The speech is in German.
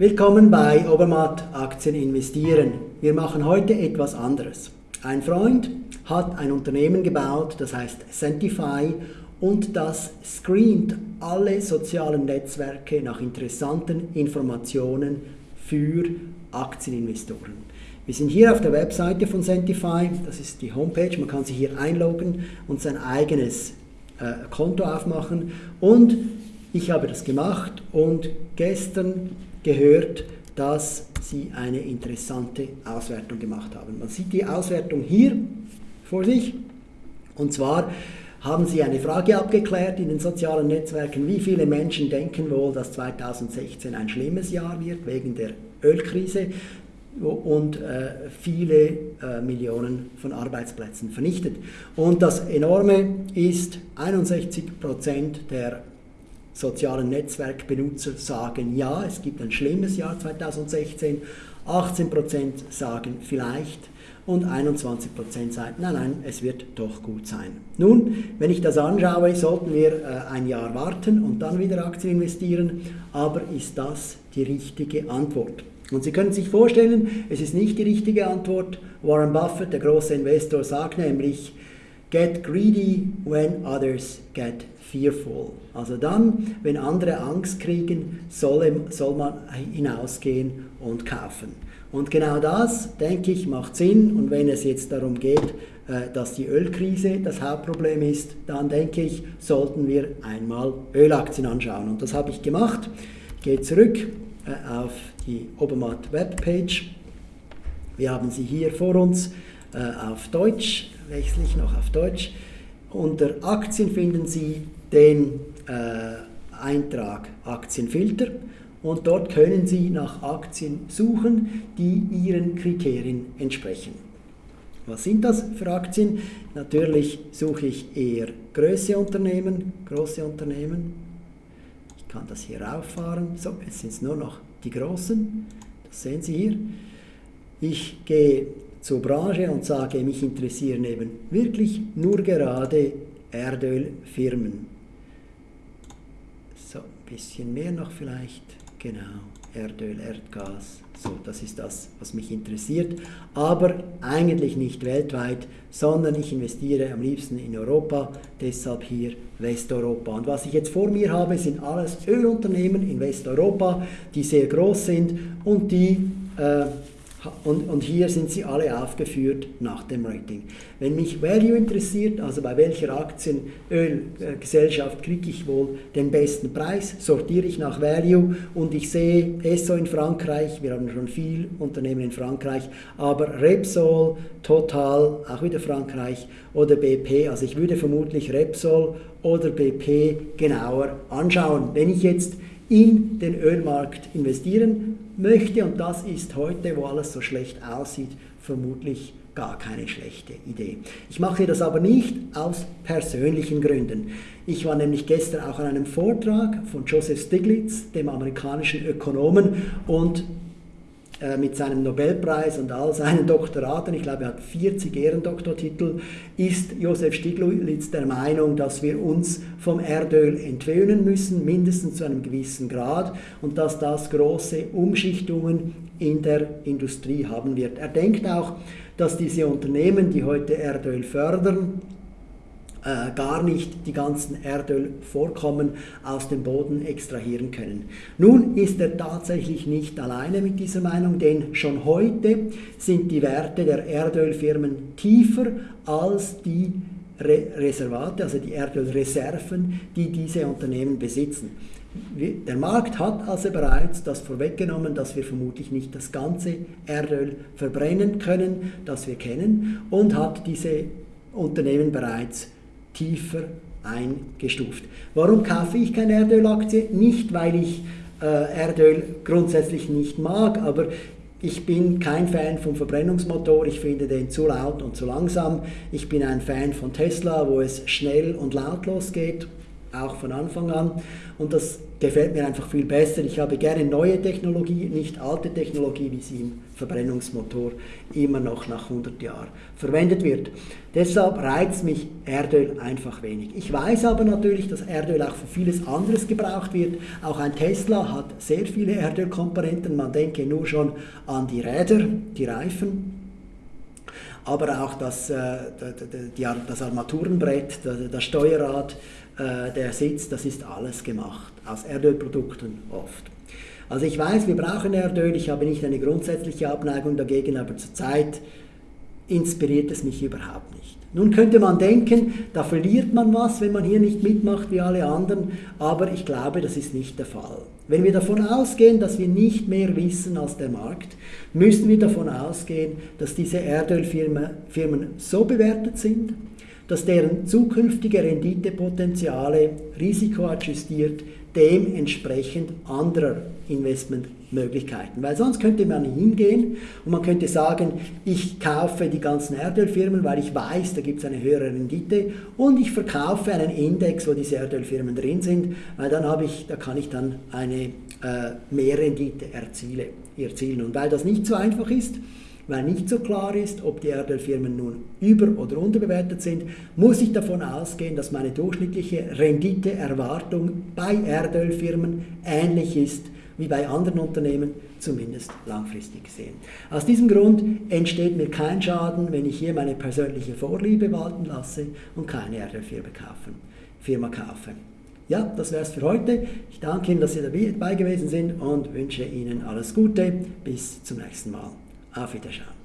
Willkommen bei Obermatt Aktien investieren. Wir machen heute etwas anderes. Ein Freund hat ein Unternehmen gebaut, das heißt Centify und das screent alle sozialen Netzwerke nach interessanten Informationen für Aktieninvestoren. Wir sind hier auf der Webseite von Centify, das ist die Homepage, man kann sich hier einloggen und sein eigenes äh, Konto aufmachen und ich habe das gemacht und gestern gehört, dass sie eine interessante Auswertung gemacht haben. Man sieht die Auswertung hier vor sich und zwar haben sie eine Frage abgeklärt in den sozialen Netzwerken, wie viele Menschen denken wohl, dass 2016 ein schlimmes Jahr wird wegen der Ölkrise und äh, viele äh, Millionen von Arbeitsplätzen vernichtet. Und das Enorme ist, 61 Prozent der sozialen Netzwerkbenutzer sagen ja, es gibt ein schlimmes Jahr 2016, 18% sagen vielleicht und 21% sagen nein, nein, es wird doch gut sein. Nun, wenn ich das anschaue, sollten wir äh, ein Jahr warten und dann wieder Aktien investieren, aber ist das die richtige Antwort? Und Sie können sich vorstellen, es ist nicht die richtige Antwort. Warren Buffett, der große Investor, sagt nämlich, get greedy when others get fearful. Also dann, wenn andere Angst kriegen, soll, soll man hinausgehen und kaufen. Und genau das, denke ich, macht Sinn. Und wenn es jetzt darum geht, äh, dass die Ölkrise das Hauptproblem ist, dann denke ich, sollten wir einmal Ölaktien anschauen. Und das habe ich gemacht. Gehe zurück äh, auf die Obermatt Webpage. Wir haben sie hier vor uns auf Deutsch, wechsle ich noch auf Deutsch. Unter Aktien finden Sie den äh, Eintrag Aktienfilter und dort können Sie nach Aktien suchen, die Ihren Kriterien entsprechen. Was sind das für Aktien? Natürlich suche ich eher große Unternehmen, große Unternehmen. Ich kann das hier rauffahren. So, jetzt sind es nur noch die großen. Das sehen Sie hier. Ich gehe zur Branche und sage, mich interessieren eben wirklich nur gerade Erdölfirmen. So, ein bisschen mehr noch vielleicht. Genau, Erdöl, Erdgas. So, das ist das, was mich interessiert. Aber eigentlich nicht weltweit, sondern ich investiere am liebsten in Europa, deshalb hier Westeuropa. Und was ich jetzt vor mir habe, sind alles Ölunternehmen in Westeuropa, die sehr groß sind und die äh, und, und, hier sind sie alle aufgeführt nach dem Rating. Wenn mich Value interessiert, also bei welcher Aktienölgesellschaft kriege ich wohl den besten Preis, sortiere ich nach Value und ich sehe Esso in Frankreich, wir haben schon viel Unternehmen in Frankreich, aber Repsol, Total, auch wieder Frankreich oder BP, also ich würde vermutlich Repsol oder BP genauer anschauen. Wenn ich jetzt in den Ölmarkt investieren möchte. Und das ist heute, wo alles so schlecht aussieht, vermutlich gar keine schlechte Idee. Ich mache das aber nicht aus persönlichen Gründen. Ich war nämlich gestern auch an einem Vortrag von Joseph Stiglitz, dem amerikanischen Ökonomen, und mit seinem Nobelpreis und all seinen Doktoraten, ich glaube er hat 40 Ehrendoktortitel, ist Josef Stiglitz der Meinung, dass wir uns vom Erdöl entwöhnen müssen, mindestens zu einem gewissen Grad und dass das große Umschichtungen in der Industrie haben wird. Er denkt auch, dass diese Unternehmen, die heute Erdöl fördern, äh, gar nicht die ganzen Erdölvorkommen aus dem Boden extrahieren können. Nun ist er tatsächlich nicht alleine mit dieser Meinung, denn schon heute sind die Werte der Erdölfirmen tiefer als die Re Reservate, also die Erdölreserven, die diese Unternehmen besitzen. Der Markt hat also bereits das vorweggenommen, dass wir vermutlich nicht das ganze Erdöl verbrennen können, das wir kennen, und hat diese Unternehmen bereits tiefer eingestuft. Warum kaufe ich keine Erdölaktie? Nicht, weil ich äh, Erdöl grundsätzlich nicht mag, aber ich bin kein Fan vom Verbrennungsmotor, ich finde den zu laut und zu langsam. Ich bin ein Fan von Tesla, wo es schnell und lautlos geht. auch von Anfang an. Und das gefällt mir einfach viel besser. Ich habe gerne neue Technologie, nicht alte Technologie, wie sie im Verbrennungsmotor immer noch nach 100 Jahren verwendet wird. Deshalb reizt mich Erdöl einfach wenig. Ich weiß aber natürlich, dass Erdöl auch für vieles anderes gebraucht wird. Auch ein Tesla hat sehr viele Erdölkomponenten. Man denke nur schon an die Räder, die Reifen, aber auch das, äh, das Armaturenbrett, das Steuerrad, äh, der Sitz, das ist alles gemacht, aus Erdölprodukten oft. Also ich weiß, wir brauchen Erdöl, ich habe nicht eine grundsätzliche Abneigung dagegen, aber zurzeit inspiriert es mich überhaupt nicht. Nun könnte man denken, da verliert man was, wenn man hier nicht mitmacht wie alle anderen, aber ich glaube, das ist nicht der Fall. Wenn wir davon ausgehen, dass wir nicht mehr wissen als der Markt, müssen wir davon ausgehen, dass diese Erdölfirmen so bewertet sind, dass deren zukünftige Renditepotenziale risikoadjustiert dementsprechend anderer Investmentmöglichkeiten. Weil sonst könnte man hingehen und man könnte sagen, ich kaufe die ganzen Erdölfirmen, weil ich weiß, da gibt es eine höhere Rendite und ich verkaufe einen Index, wo diese Erdölfirmen drin sind, weil dann habe ich, da kann ich dann eine äh, Mehrrendite erzielen. Und weil das nicht so einfach ist, weil nicht so klar ist, ob die Erdölfirmen nun über- oder unterbewertet sind, muss ich davon ausgehen, dass meine durchschnittliche Renditeerwartung bei Erdölfirmen ähnlich ist wie bei anderen Unternehmen, zumindest langfristig gesehen. Aus diesem Grund entsteht mir kein Schaden, wenn ich hier meine persönliche Vorliebe walten lasse und keine Erdölfirma kaufe. Ja, das wäre es für heute. Ich danke Ihnen, dass Sie dabei gewesen sind und wünsche Ihnen alles Gute. Bis zum nächsten Mal. Auf Wiedersehen.